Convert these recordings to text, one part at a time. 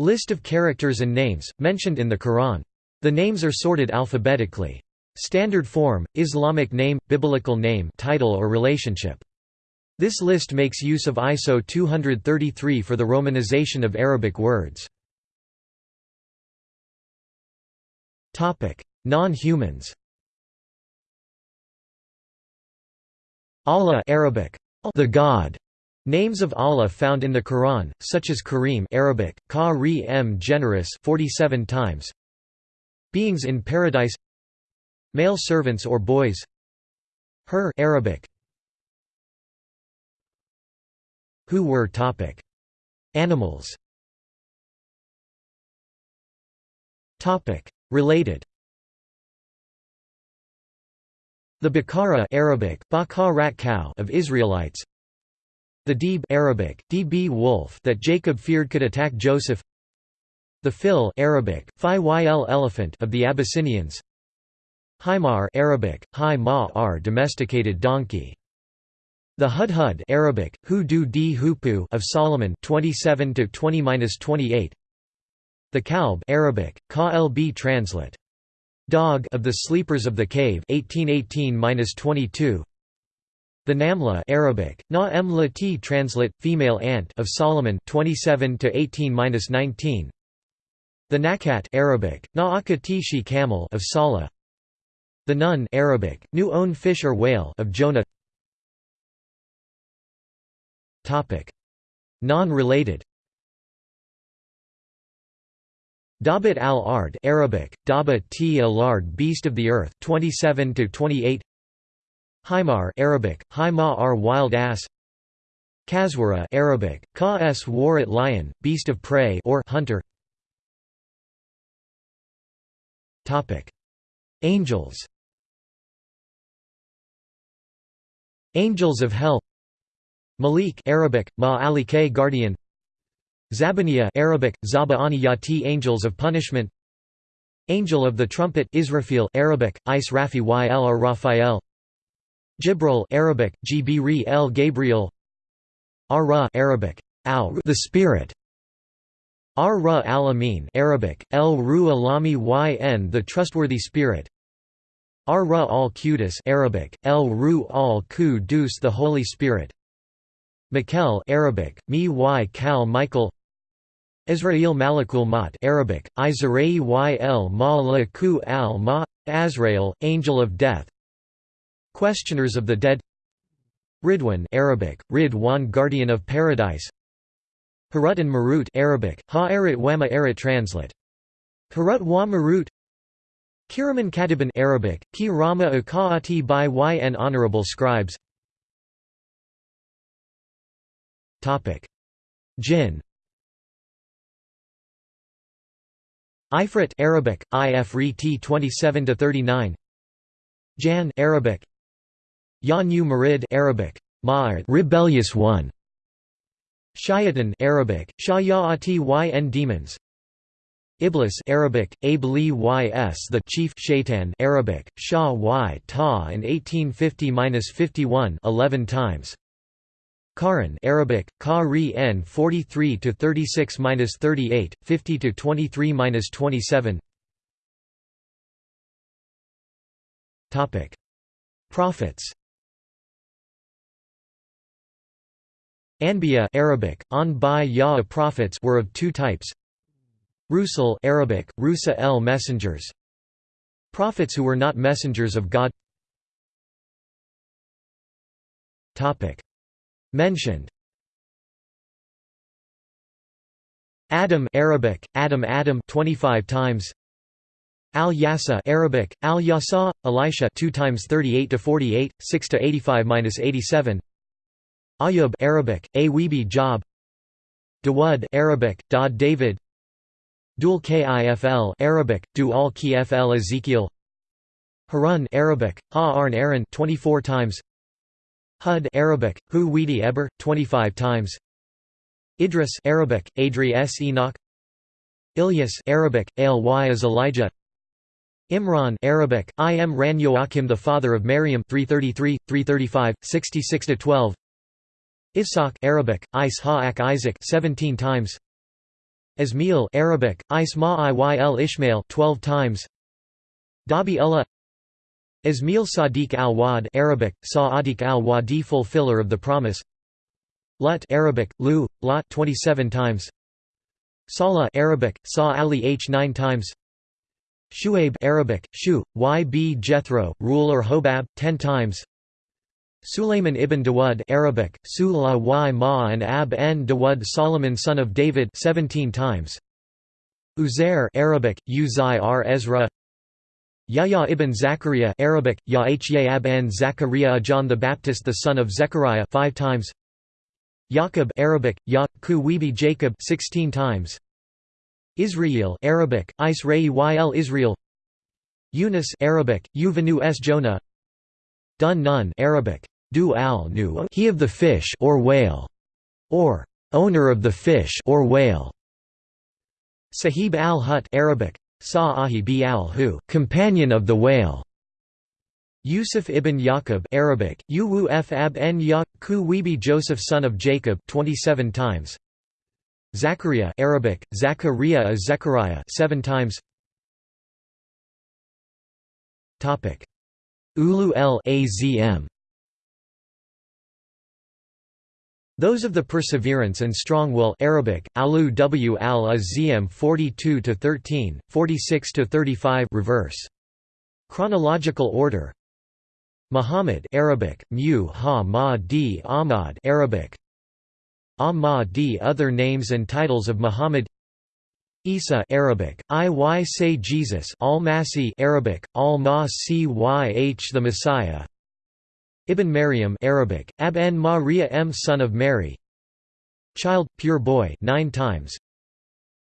List of characters and names, mentioned in the Quran. The names are sorted alphabetically. Standard form, Islamic name, biblical name title or relationship. This list makes use of ISO 233 for the romanization of Arabic words. Non-humans Allah Arabic, the God, Names of Allah found in the Quran, such as Kareem Arabic, ka generous 47 times. Beings in paradise. Male servants or boys. Her Arabic. Who were topic. Animals. Topic. Related. The Bakara Arabic, of Israelites the Deeb Arabic, db wolf that Jacob feared could attack Joseph The Fil Arabic, Yl elephant of the Abyssinians Himar Arabic, Hi domesticated donkey the Hudhud Arabic, Hu du di Hoopoe of Solomon 27 to 20-28. The Kalb Arabic, Ka lb translate. Dog of the Sleepers of the Cave 1818-22. The Namla Arabic, Na translate, female ant of Solomon 27 to 18-19. The Nakat Arabic, Na camel of Salah. The Nun Arabic, Nu own fish or whale of Jonah. Topic: Non-related. Dabat al-Ard Arabic, Daba t al-Ard beast of the earth 27 to 28. Himar Arabic, Hima wild ass Kaswara Arabic, Ka s warat lion, beast of prey or hunter. Angels. Angels of Hell. Malik Arabic, Ma alike guardian. Zabaniya Arabic, Zaba'ani yati angels of punishment. Angel of the trumpet Israfil Arabic, Is Rafi yl or Raphael Jibril Arabic, Gbri el Gabriel Ar-Ra Arabic, al the Spirit Ar-Ra al-Amin Arabic, El Ru Alami yn the Trustworthy Spirit Ar-Ra al-Qudus Arabic, El Ru al-Qudus the Holy Spirit Mikel Arabic, Mi y Kal Michael Israel Malakul Mat Arabic, Izra'i yl Malaku al Ma Azrael, Angel of Death Questioners of the Dead Ridwan Arabic, Ridwan Guardian of Paradise Harut and Marut Arabic, Wama translate. Harut wa Marut Kiraman Katiban Arabic, Ki Rama Ukaati by yn Honorable Scribes Jinn Ifrit Arabic, Ifrit 27 to 39 Jan Arabic Yanu Marid Arabic Ma'ar rebellious one Shayatan Arabic Shayati yn demons Iblis Arabic Abli ys the chief shaitan Arabic Shah y ta and 1850-51 11 times Karan Arabic Ka n 43 to 36-38 50 to 23-27 Topic Prophets Anbiya Arabic, an by ya prophets were of two types. Rusul Arabic, Rusa el messengers. Prophets who were not messengers of God. Topic Mentioned Adam Arabic, Adam Adam 25 times. Al Yasa Arabic, Al Yasa, Elisha 2 times 38 to 48, 6 to 85-87. Ayub Arabic, Awibi Job Dawud Arabic, Dad David Dul Kifl Arabic, Du al Kifl Ezekiel Harun Arabic, Ha Arn Aaron 24 times Hud Arabic, Hu Weedi Eber 25 times Idris Arabic, Adri S. Enoch Ilyas Arabic, Al Y as Elijah Imran Arabic, I am Ran Joachim the father of Maryam 333, 335, 66–12 Ishaq Arabic, Is Isaac 17 times. Ismail Arabic, Isma Ishmael 12 times. Dabi Ullah Ismail Sadiq al-Wad Arabic, Sa'adiq al-Wadi fulfiller of the promise. Lut Arabic, Lu, Lot 27 times. Salah Arabic, Sa Ali H 9 times. Shuaib Arabic, Shu, Yb Jethro, ruler Hobab, 10 times Sulayman ibn Dawud Arabic, Sula y Ma and Ab n Dawud Solomon son of David 17 times. Uzair Arabic, Uzai Ezra. Yahya ibn Zachariah Arabic, Yahya n Zachariah John the Baptist the son of Zechariah 5 times. Yaqub Arabic, Ya, Wibi Jacob 16 times. Israel Arabic, Israel Israel. Yunus Arabic, Yuvanu s Jonah. Dun Nun Arabic, Du al nu he of the fish or whale, or owner of the fish or whale. Sahib al-Hut Arabic, Sa'ahi al-Hu companion of the whale. Yusuf ibn Yaqub Arabic, Uwuf ab n Yaqub Wibi Joseph son of Jacob 27 times. Zachariah Arabic, Zachariah Zechariah 7 times. Topic Ulu el Azm Those of the perseverance and strong will Arabic, alu w al azm 42 to 13, 46 to 35 reverse. Chronological order. Muhammad Arabic, mu ha ma di Ahmad Arabic. Ahmadi other names and titles of Muhammad Isa Arabic, Iy say Jesus Al-Masih Arabic, Al-Masih the Messiah Ibn Maryam Arabic, Ab n Maria m son of Mary. Child, pure boy 9 times.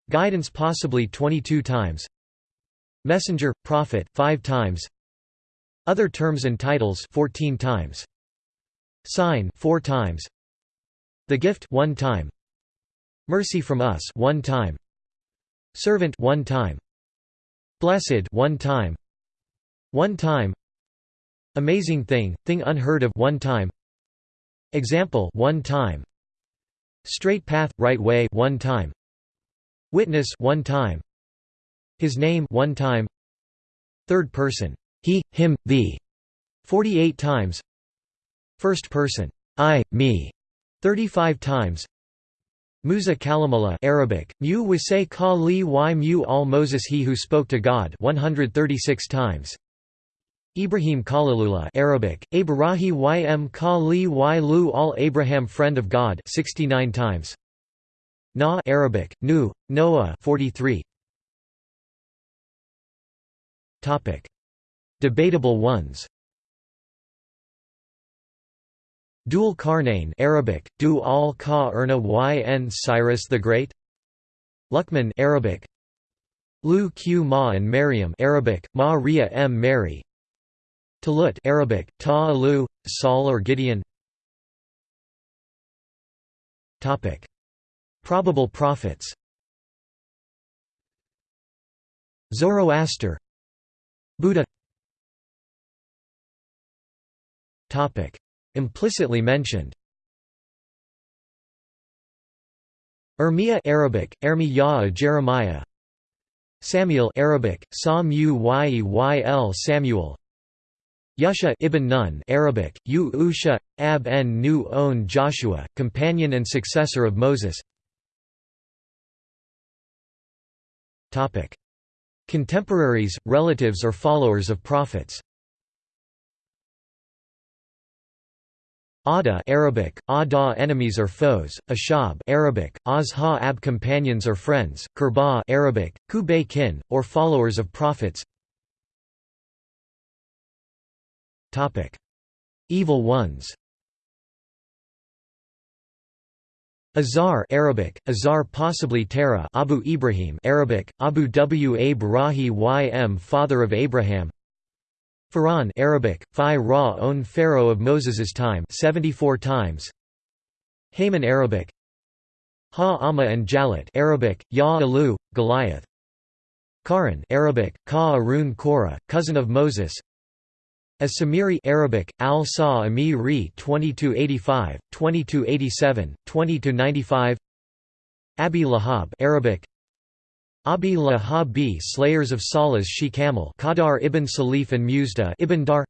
Guidance possibly 22 times. Messenger, prophet 5 times. Other terms and titles 14 times. Sign 4 times. The gift 1 time. Mercy from us 1 time. Servant one time. Blessed one time. One time. Amazing thing, thing unheard of one time. Example one time. Straight path, right way one time. Witness one time. His name one time. Third person. He, him, thee. 48 times. First person. I, me. 35 times. Musa Kalimullah Arabic, Mu Wasay Ka Li Mu Al Moses He who spoke to God 136 times. Ibrahim Khalilullah Arabic, Abrahi Ym Ka Li Y Lu Al Abraham Friend of God 69 times. Na Arabic, Nu, Noah 43. Topic. Debatable ones Dul Qarnayn Arabic, Du al Ka Erna yn Cyrus the Great Luqman Arabic Lu Q Ma and Maryam Arabic, Ma Ria M Mary Talut Arabic, Ta Alu, Saul or Gideon. Topic. Probable prophets. Zoroaster. Buddha. Topic. Implicitly mentioned. Ermiya Arabic, Ermi Jeremiah. Samuel Arabic, Yel Samuel Yusha ibn Nun Arabic, U Ab n Nu On Joshua, companion and successor of Moses. Contemporaries, relatives or followers of prophets. Ada Arabic, Ada enemies or foes, Ashab Arabic, Azha ab companions or friends, Kurba Arabic, kin, or followers of prophets Topic. Evil ones Azar Arabic, Azar possibly Terah Abu Ibrahim Arabic, Abu W. Abrahi Ym father of Abraham Pharaoh Arabic, Phi Ra own pharaoh of Moses's time 74 times. Haman Arabic Ha Amma and Jalut Arabic, Ya Alu, Goliath. Karan Arabic, Ka Arun Korah, cousin of Moses. As Samiri Arabic, Al Sa Ami Ri 2285, 2287, 2095. Abi Lahab Arabic. Abi Lahabi slayers of Salah's she camel ibn Salif and Musda ibn Dar.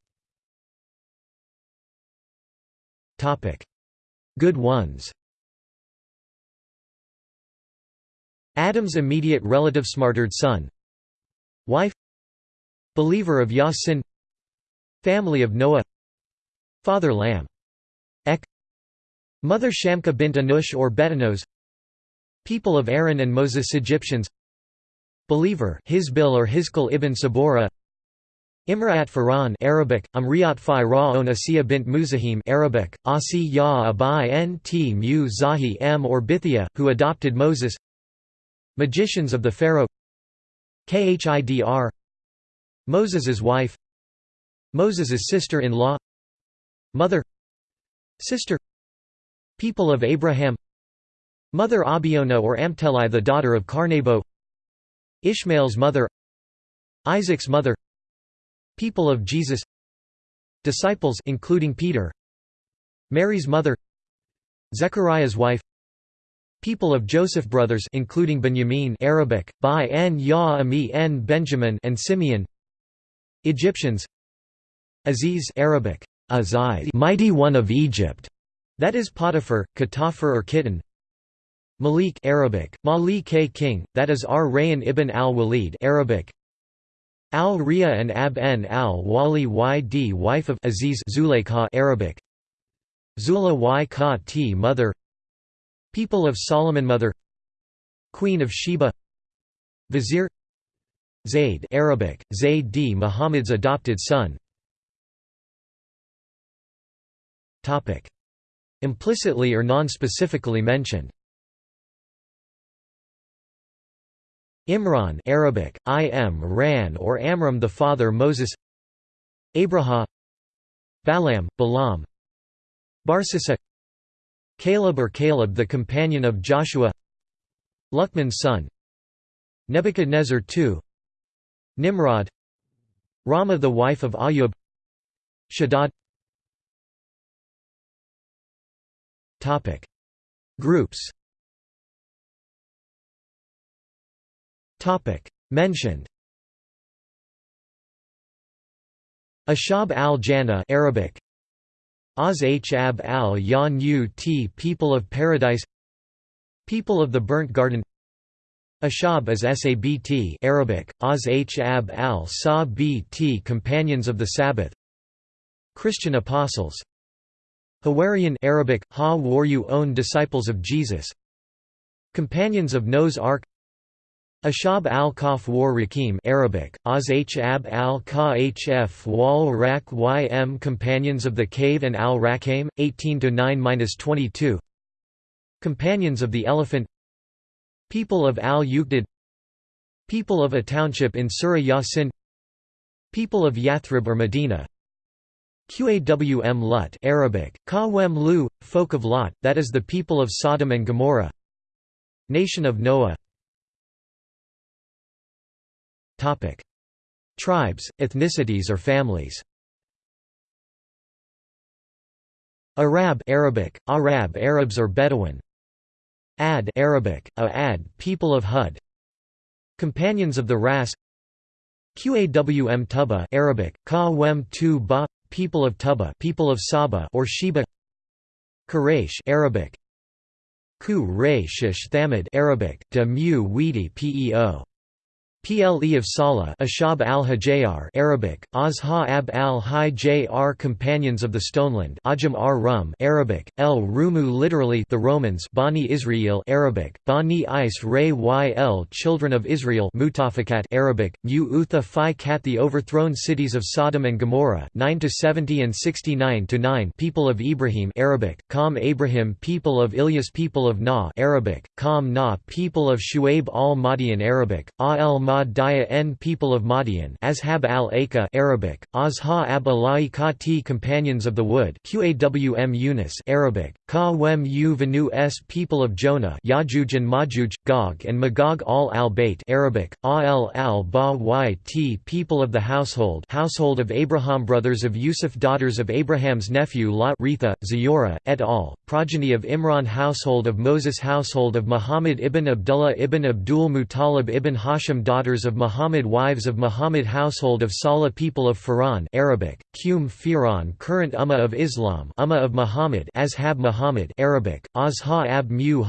Topic. Good ones. Adam's immediate relative smartered son. Wife. Believer of Yasin Family of Noah. Father Lamb. Ek. Mother Shamka bint Anush or Betanos. People of Aaron and Moses Egyptians. Believer Hizbil or Hizkal ibn Sabora Imra'at Faran Arabic Amriyat fi Ra'on Asiya bint Muzahim Arabic Asi ya Abai nt mu Zahi m or Bithia who adopted Moses. Magicians of the Pharaoh. Khidr. Moses's wife Moses's sister-in-law. Mother. Sister. People of Abraham. Mother Abiona or Amtelai the daughter of Carnabo. Ishmael's mother. Isaac's mother. People of Jesus. Disciples including Peter. Mary's mother. Zechariah's wife. People of Joseph brothers including Benjamin Arabic, Bai en Ya Ami en Benjamin and Simeon. Egyptians Aziz Arabic, Aziz mighty one of Egypt, that is Potiphar, Katafar or Kitten Malik Arabic, Mali K king, that is Ar Rayyan ibn al-Walid Arabic Al-Riya and Ab-en al-Wali yd wife of Aziz Zuleika Arabic Zula y ka t mother People of Solomon Mother Queen of Sheba Vizier Zayd Arabic, Zayd d Muhammad's adopted son Implicitly or non-specifically mentioned. Imran Arabic, I am Ran or Amram the father Moses. Abraham Balaam, Balaam Barsisa Caleb or Caleb the companion of Joshua. Luqman's son. Nebuchadnezzar II Nimrod. Rama the wife of Ayub. Shaddad Topic. Groups. Topic. Mentioned. Ashab al-Jannah Arabic. Az Hab al Yan Ut People of Paradise. People of the Burnt Garden. Ashab is Sabt Arabic, Az Hab al Sa Bt Companions of the Sabbath. Christian Apostles Hawarian Arabic, Ha Waryu own Disciples of Jesus. Companions of Noah's Ark. Ashab al-Kaf war Rakim Arabic, Az Hab al-Kahf wal Rak ym Companions of the Cave and al-Rakam, 18–9–22 Companions of the Elephant. People of al-Uqdad People of a township in Surah Yasin. People of Yathrib or Medina Qawm Lut Arabic, Kawem Lu, folk of Lot, that is the people of Sodom and Gomorrah Nation of Noah Topic: Tribes, ethnicities or families. Arab Arabic, Arab Arabs or Bedouin. Ad Arabic, a Ad, people of Hud. Companions of the Ras. Qawm Tuba Arabic, Qawm Tu people of Tuba, people of Saba or Sheba. Quraysh Arabic. Quraysh Thamid Arabic, De Mu Weedi Peo. Ple of Salah Ashab al-Hajayar Arabic, Azha ab al-Hajayar Companions of the Stoneland Ajam ar Rum Arabic, El Rumu literally the Romans Bani Israel Arabic, Bani Is Ray Yl Children of Israel Mutafakat Arabic, Mu Utha Phi Kat The overthrown cities of Sodom and Gomorrah 9 to 70 and 69–9 People of Ibrahim Arabic, Qam Abraham People of Ilyas People of Na Arabic, Qam Na People of Shuaib al-Madian Arabic, A el Ahmad Daya N people of Madian Ashab al-Aka Arabic, Azha ab Kati Companions of the Wood Qawm Yunus Arabic, Ka Wem U Venu S People of Jonah Yajuj and Majuj, Gog and Magog al al Bayt Arabic, Al al Ba Yt People of the Household Household of Abraham Brothers of Yusuf Daughters of Abraham's nephew Lot Ritha, Ziyora, et al., Progeny of Imran Household of Moses Household of Muhammad ibn Abdullah ibn Abdul Muttalib ibn Hashim Daughters of Muhammad Wives of Muhammad Household of Salah People of Faran Arabic, Qum Firan Current Ummah of Islam Ummah of Muhammad Ashab Muhammad Arabic, Azha ab Mu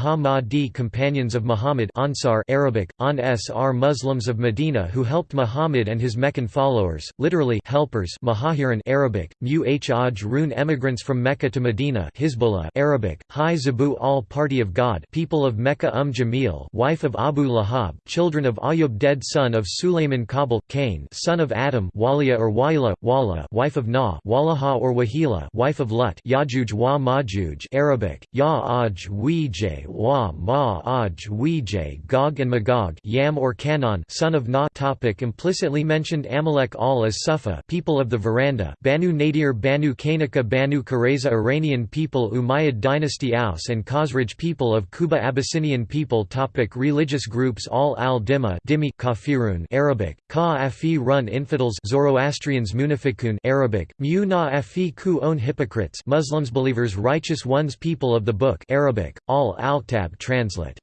Companions of Muhammad Ansar Arabic, An S.R. Muslims of Medina who helped Muhammad and his Meccan followers, literally helpers Muhajirin Arabic, Mu Haj emigrants from Mecca to Medina Hizbullah Arabic, Hi Zabu al Party of God People of Mecca Um Jamil wife of Abu Lahab children of Ayub dead son of Sulayman Kabil, Cain son of Adam Walia or Waila, Wala wife of Na Walaha or Wahila wife of Lut Yajuj wa Majuj Arabic, Ya-aj Wej wa Ma-aj Wej Gog and Magog Yam or Canaan son of Na topic Implicitly mentioned Amalek al as Sufa people of the veranda Banu Nadir Banu Kanaka Banu Qurayza Iranian people Umayyad dynasty Aus and Khazraj people of Quba Abyssinian people topic Religious groups Al al-Dimma Dimi Kafirun Arabic, Ka-afi run infidels Zoroastrians Munafikun Arabic, Mu na-afi ku own hypocrites Muslims believers righteous ones people of the book Arabic, Al al-Kitab translate.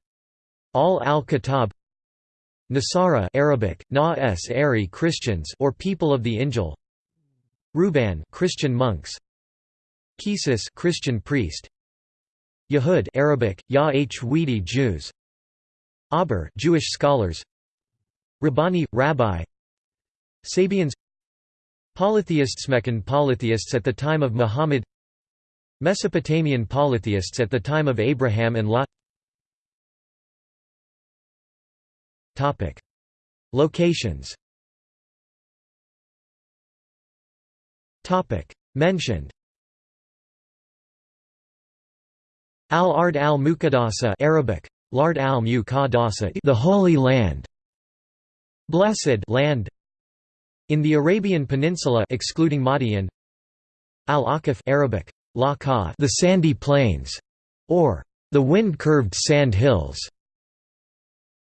Al al-Kitab Nasara Arabic, Na Ari Christians or people of the Injil. Ruban Christian monks. Kisis Christian priest. Yahud Arabic, Ya Jews. Aber Jewish scholars. Rabbani Rabbi. Sabians. Polytheists Meccan polytheists at the time of Muhammad Mesopotamian polytheists at the time of Abraham and Lot. Topic. Locations. Topic. Mentioned. Al-Ard al-Muqaddasa Arabic. Lard al-Muqaddasa the Holy Land. Blessed land. In the Arabian Peninsula excluding Madian. Al-Aqaf Arabic the sandy plains or the wind-curved sand hills.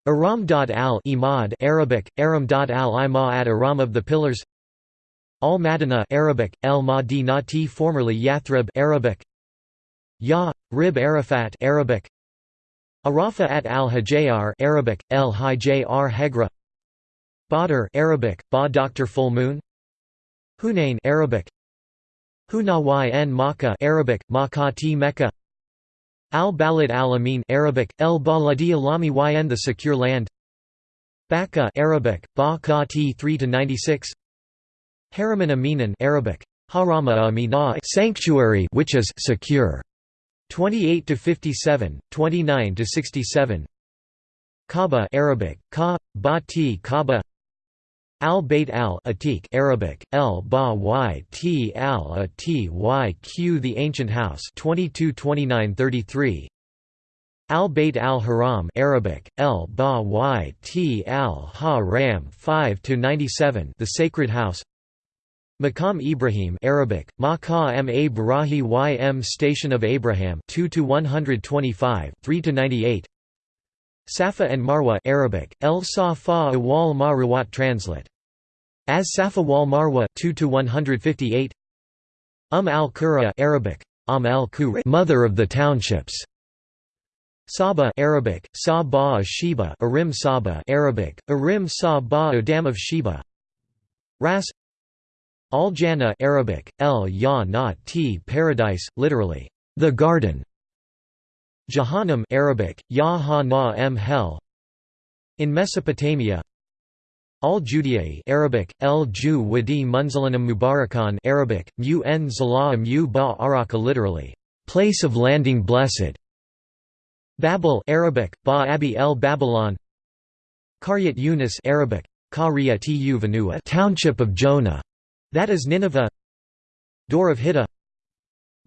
Aram al Imad Arabic Aram al Ima at Aram of the pillars. Al Madina Arabic El Madinati formerly Yathrib Arabic. Ya Rib Arafat Arabic. Arafa at al Hajayar Arabic El Hajayar Hegra. Badr Arabic, Ba Dr. Full Moon Hunain Arabic Hunawy n Makkah Arabic, Makati Mecca. Al-Balad al-Amin Arabic, El Baladi Alami yn the secure land. Baka Arabic, Ba Kati 3-96 Haraman Aminan Arabic, Harama Amina sanctuary which is secure. 28 to 57, 29 to 67. Kaaba Arabic, Ka, Ba-Ti Kaaba Al-Bayt al-Atiq Arabic, El Ba Y T Al A T Y Q The Ancient House 22 29 33 Al-Bayt al-Haram Arabic, El Ba Y T Al Ha-Ram 5 to 97 The Sacred House. Maqam Ibrahim Arabic, Maqam Ibrahi Ym Station of Abraham 2 to 125 3 to 98 Safa and Marwa Arabic, El Safa wal Marwat translate. As Safa wal Marwa 2 to 158. Um al Qura Arabic, Am al Qura Mother of the Townships. Saba Arabic, Sa ba Sheba Arim Saba Arabic, Arim Sa ba Dam of Sheba. Ras Al Jannah Arabic, El Ya Na T Paradise, literally, the garden. Jahannam Arabic, Ya hell. In Mesopotamia, Al Judiyai Arabic, El Ju Wadi Munzalanam Mubarakan Arabic, Mu n Zala Mu ba literally, place of landing blessed. Babel Arabic, Ba Abi el Babylon. Qaryat Yunus Arabic, Vanua township of Jonah, that is Nineveh. Door of Hiddah.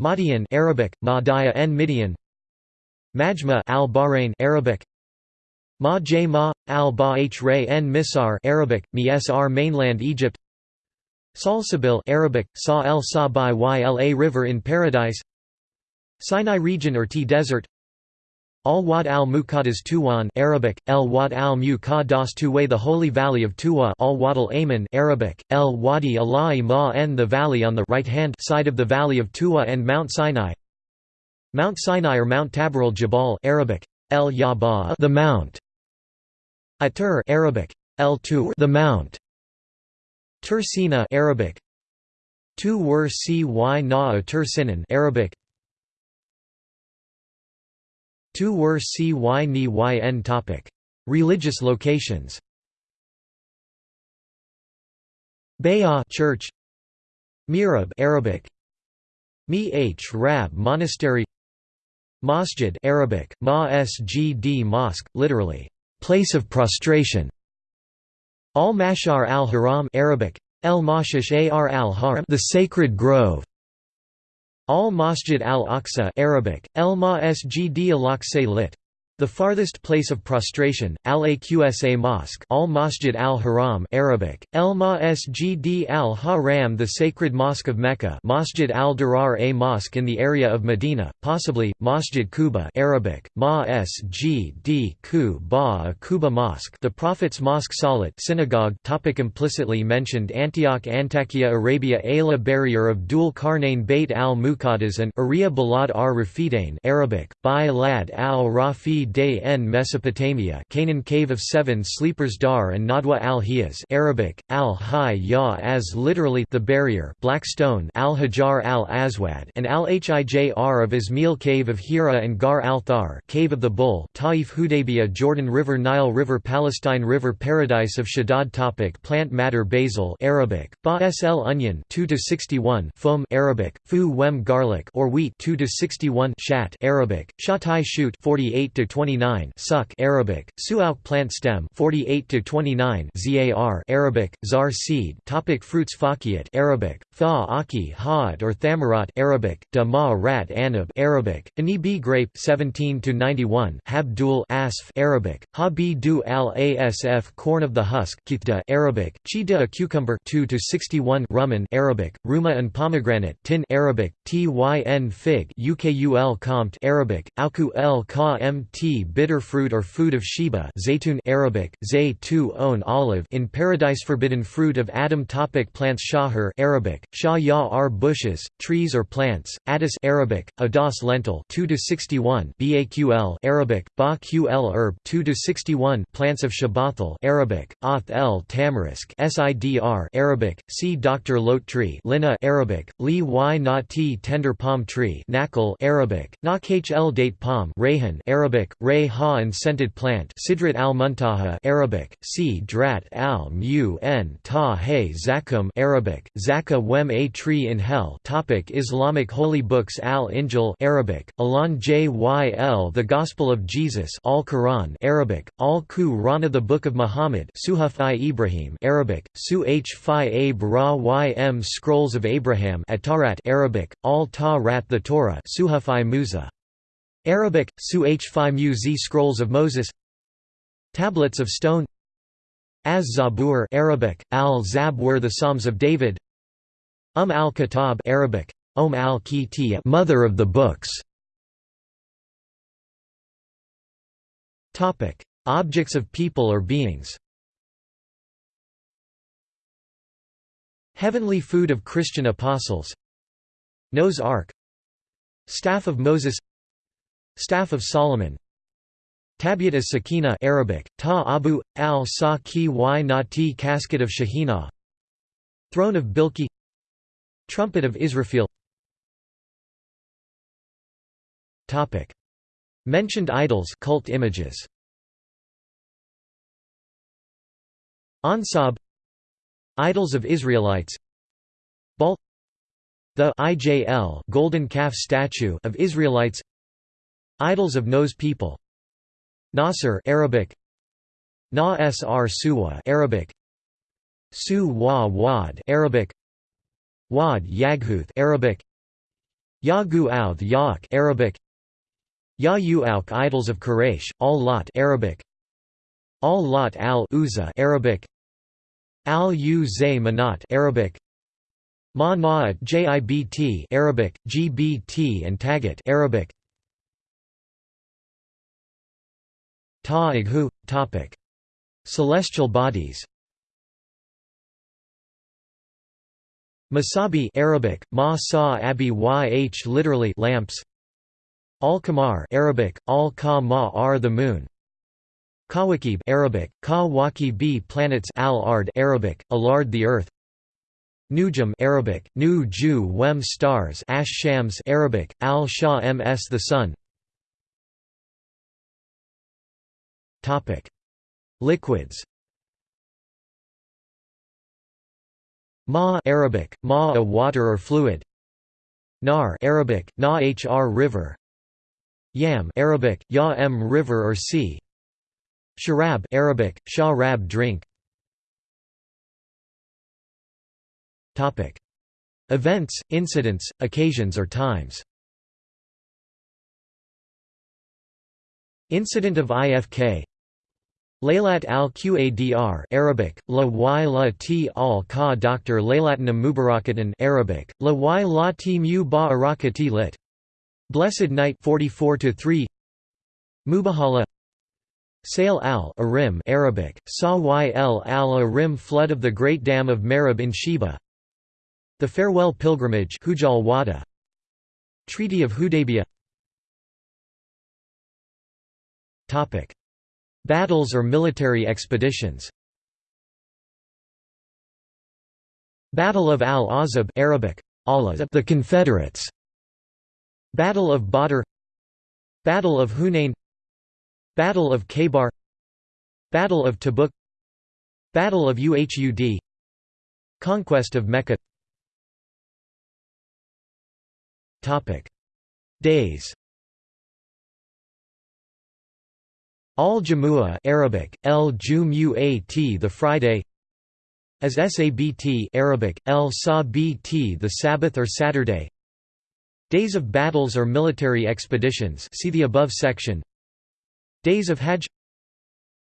Madian Arabic, Madaya en Midian. Majma al-Bahrain Arabic Ma J Ma al-Ba H en Misar Arabic Misr mainland Egypt Salsabil Arabic Sa el Sa by Yla river in paradise Sinai region or T desert Al-Wad al-Muqaddas Tuwan Arabic, El-Wad al-Muqaddas Tuway the Holy Valley of Tuwa Al-Wad al-Ayman Arabic, El-Wadi Ala'i Ma'en the valley on the right-hand side of the valley of Tuwa and Mount Sinai Mount Sinai or Mount Tabor Jabal Arabic, El-Yaba the Mount. Atur Arabic, El-Tur the Mount. Tur Sina Arabic. Tu Wer Cy Na Atur Sinan Arabic. Tu wer cy ni yn topic. Religious locations. Bayah Church. Mirab Arabic. Mi H Rab Monastery Masjid Arabic Ma Mosque literally place of prostration Al Mashar al Haram Arabic El Mashish Ar al Haram the sacred grove Al-Masjid al-Aqsa Arabic, El Masjid al-Aqsa lit. The farthest place of prostration, Al-Aqsa Mosque Al-Masjid al-Haram Arabic, El Masjid al-Haram the sacred mosque of Mecca Masjid al-Durar a mosque in the area of Medina, possibly, Masjid Quba Arabic, Ma-S-G-D Quba Quba Mosque the Prophet's Mosque Salat synagogue topic Implicitly mentioned Antioch Antakya Arabia Ayla Barrier of Dul Karnain Beit al-Muqaddas and Ariya Balad ar-Rafidain Arabic, Bi Lad al-Rafi Day en Mesopotamia Canaan Cave of Seven Sleepers Dar and Nadwa al-Hiyaz Arabic, al-Hay-Ya as literally the barrier Black Stone al-Hajar al-Aswad and al-Hijr of Ismail Cave of Hira and Gar al-Thar Cave of the Bull Taif Hudaybiyah Jordan River Nile River Palestine River Paradise of Shaddad topic Plant matter Basil Arabic, Ba sl onion 2 to 61 Foam Arabic, Fu wem garlic or wheat 2 to 61 Shat Arabic, Shatai shoot 48 to 29 Suck Arabic Suauk plant stem 48 to 29 Zar Arabic Zar seed Topic Fruits Fakiyat Arabic Tha Aki Had or Thamarat Arabic Da Rat Anab Arabic Anibi grape 17 to 91 Habdul Asf Arabic Habi du al Asf corn of the husk Kithda Arabic Chida a cucumber 2 to 61 Rumman Arabic Ruma and pomegranate Tin Arabic Tyn fig Ukul Compt Arabic Auku el Ka mt bitter fruit or food of Sheba zaytun Arabic, zay on olive in paradise forbidden fruit of Adam topic Plants Shahar Arabic, shah ya are bushes, trees or plants, Adas Arabic, adas lentil 2 to 61 Baql Arabic, ba ql herb 2 to 61 Plants of Shabathal Arabic, ath el tamarisk Sidr Arabic, see Dr. Lote tree Lina Arabic, li y na tender palm tree Nakal Arabic, nak hl date palm Rayhan Arabic, Ray ha and scented plant Sidrat al-Muntaha Arabic, C. Drat al-Mu n ta hay zakum Arabic, Zaka wem a tree in hell topic Islamic holy books Al-Injil Arabic, Alan Jyl The Gospel of Jesus Al-Quran Arabic, Al-Qur'an the Book of Muhammad Suhuf i Ibrahim Arabic, Su h fi ym Scrolls of Abraham Atarat Arabic, Al-Ta-Rat the Torah Suhuf i Musa Arabic, Su h mu z Scrolls of Moses Tablets of Stone Az Zabur Arabic, al Zabur the Psalms of David Um al-Kitab Arabic, Om al Mother of the Books Topic: Objects of people or beings. Heavenly food of Christian apostles. Noah's Ark. Staff of Moses Staff of Solomon. Tabiat as Sakina Arabic, Ta Abu, al-Sa ki y nati Casket of Shahina. Throne of Bilki. Trumpet of Israfil. Topic. Mentioned idols cult images. Ansab. Idols of Israelites. Baal The IJL golden calf statue of Israelites Idols of Nose people. Nasr Arabic. Na Sr Suwa Arabic. Su Wa Wad Arabic. Wad Yaghuth Arabic. Yagu Auth Yaak Arabic. Ya Auk Idols of Quraysh Al Lot Arabic. Al Lot al Uza Arabic. Al U Zay Manat Arabic Ma Na'at Jibt Arabic, GBT and Tagat Arabic. Ta'ighu topic. Celestial bodies. Masabi Arabic, ma sa abi yh literally lamps. Al-Qamar Arabic, al-Ka the moon. Kawakib Arabic, ka waki planets al-ard Arabic, alard the earth. Nujum Arabic, nu ju wem stars ash shams Arabic, al-Shah ms the sun Liquids. Ma Arabic, ma a water or fluid. Nar Arabic, na hr river. Yam Arabic, ya m river or sea. Sharab Arabic, shah rab drink. Topic. Events, incidents, occasions or times. Incident of IFK Laylat al-Qadr Arabic, la y la t al ka Dr. Laylatanam Mubarakatan Arabic, la y la t mu ba lit. Blessed Night 44 to 3 Mubahala. Sail al-Arim Arabic, Sa yl al-Arim flood of the Great Dam of Marib in Sheba. The Farewell Pilgrimage Hujjal Wada Treaty of Hudaybiyah. Topic Battles or military expeditions. Battle of Al-Azab Arabic, the Confederates. Battle of Badr. Battle of Hunain. Battle of Khaybar. Battle of Tabuk. Battle of Uhud. Conquest of Mecca. Topic Days Al-Jumu'ah Arabic, el Jumu'at the Friday. As Sabt Arabic, el Sabt the Sabbath or Saturday. Days of battles or military expeditions see the above section. Days of Hajj.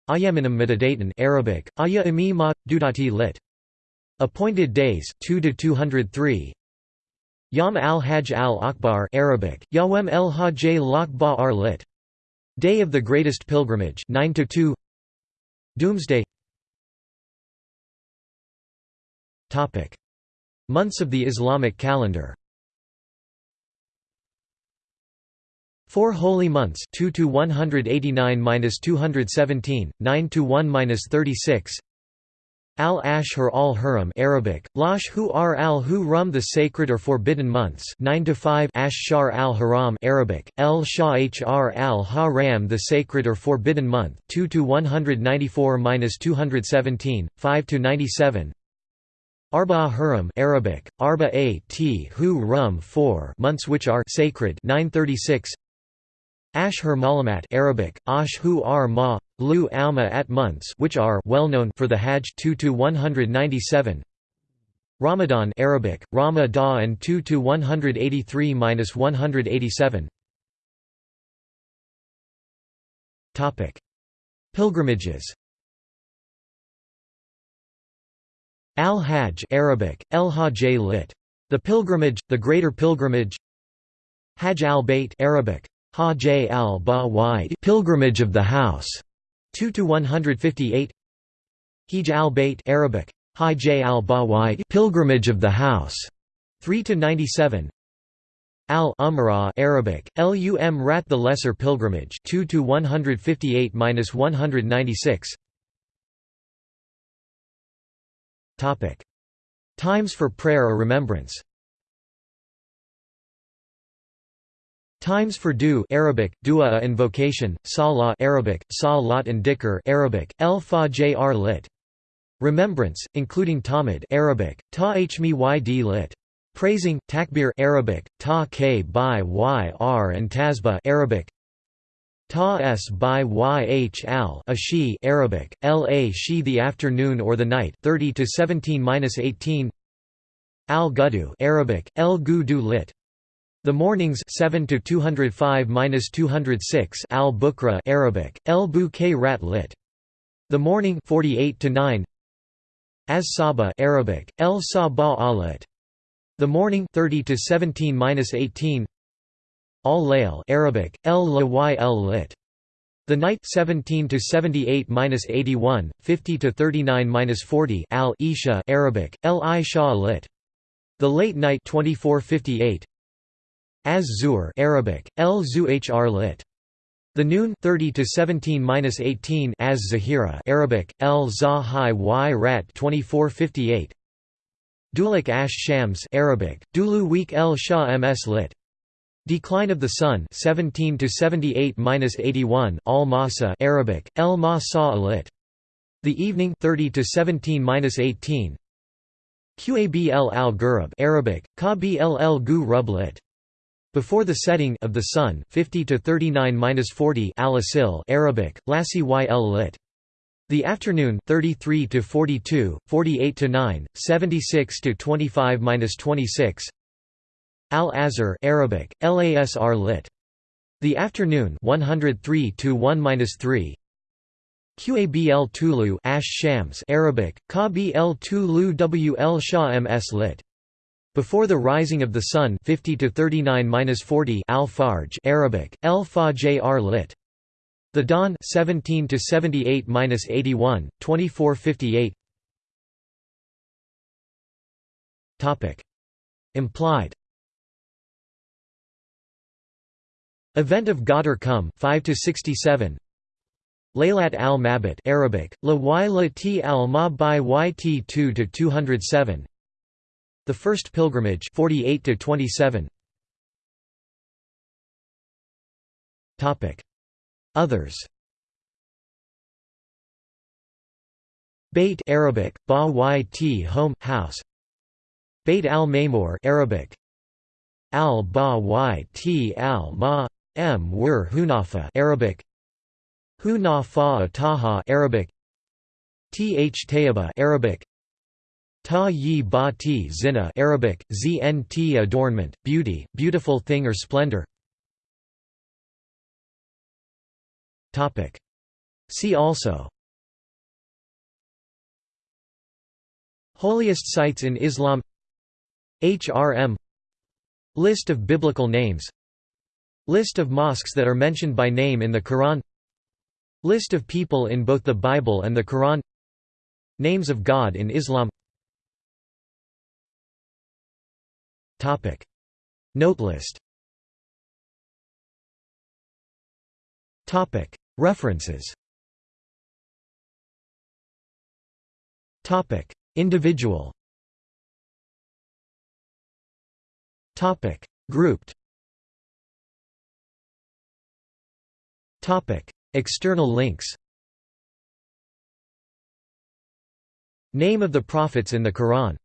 Ayaminam Medadatan Arabic, Aya imi ma, dudati lit. Appointed days 2 to 203 Yam al-Hajj al-Akbar Arabic, Yawem el-Hajj al-Akbar lit. Day of the Greatest Pilgrimage 9 to 2 Doomsday. Topic. Months of the Islamic calendar. Four holy months 2 to 189-217 9 to 1-36 Al-Ashhur al-Huram Arabic, Lash hu ar al-hu rum the sacred or forbidden months 9 to 5 Ash-Shar al-Haram Arabic, El Shah hr al-Haram the sacred or forbidden month 2 to 194-217, 5 to 97 Arba Huram Arabic, Arba a t hu rum 4 months which are sacred 936 Ashhur Malamat Arabic, Ash hu ar ma, lu alma at months which are well known for the Hajj 2 to 197. Ramadan Arabic, Rama da and 2 to 183-187. Topic: Pilgrimages. Al-Hajj Arabic, El Hajj lit. The pilgrimage, the greater pilgrimage. Hajj al-Bayt Arabic, Hajj al Pilgrimage of the House, 2 to 158. Hajj al-Bayt Arabic, Hajj al Pilgrimage of the House, 3 to 97. Al-Umrah Arabic, Lum Rat the Lesser Pilgrimage, 2 to 158-196. Topic: Times for prayer or remembrance. Times for dua Arabic, dua invocation, salah Arabic, salat and dhikr Arabic, el fajr lit. Remembrance, including tamid Arabic, ta yd lit. Praising, takbir Arabic, ta k by yr and tasbih Arabic, ta s by yh al ashi Arabic, la shi the afternoon or the night 30 to 17-18 al gudu Arabic, el gudu lit. The mornings 7 to 205-206 Al-Bukra Arabic El Bouquet Rat lit. The morning 48 to 9 As Saba Arabic El Saba Alit. The morning 30 to 17-18 Al Layl Arabic El Layl lit the night 17 to 78-81 50 to 39-40 Al Isha Arabic El Isha lit the late night 2458 Az Zuhr Arabic El Zuhr lit. The noon 30 to 17-18 Az Zahira Arabic El Zahai Y Rat 2458 Dulik Ash Shams Arabic Dulu Week El Shah Ms lit. Decline of the Sun 17 to 78-81 Al Masa Arabic El Masa lit. The evening 30 to 17-18 Qabl al Ghurab Arabic Kabl el Gu Rub lit before the setting of the sun 50 to 39-40 al Arabic Lassi yl lit. The afternoon 33 to 42 48 to 9 76 to 25-26 al-Asr Arabic lasr lit. The afternoon 103 to 1-3 Qabl Tulu Ash Shams Arabic Qabl Tulu WL Shah ms lit before the rising of the sun 50 to 39-40 al-Fajr Arabic El Fajr lit. The dawn 17 to 78-81 2458 topic. Implied. Event of Ghadir Khumm 5 to 67 Laylat al-Mabit Arabic la y t al-ma by yt 2 to 207 the First Pilgrimage 48 to 27 Topic. Others. Bait Arabic ba yt home house. Bait al-Ma'mur Arabic. Al ba yt al ma m wur hunafa Arabic. Hunafa Taha Arabic Th Tayyiba Arabic Ta yi ba ti zina Arabic, znt adornment, beauty, beautiful thing or splendor. See also. Holiest sites in Islam. HRM List of biblical names. List of mosques that are mentioned by name in the Quran. List of people in both the Bible and the Quran. Names of God in Islam Topic. Note list Topic. References Topic. Individual Topic. Grouped Topic. External links Name of the prophets in the Quran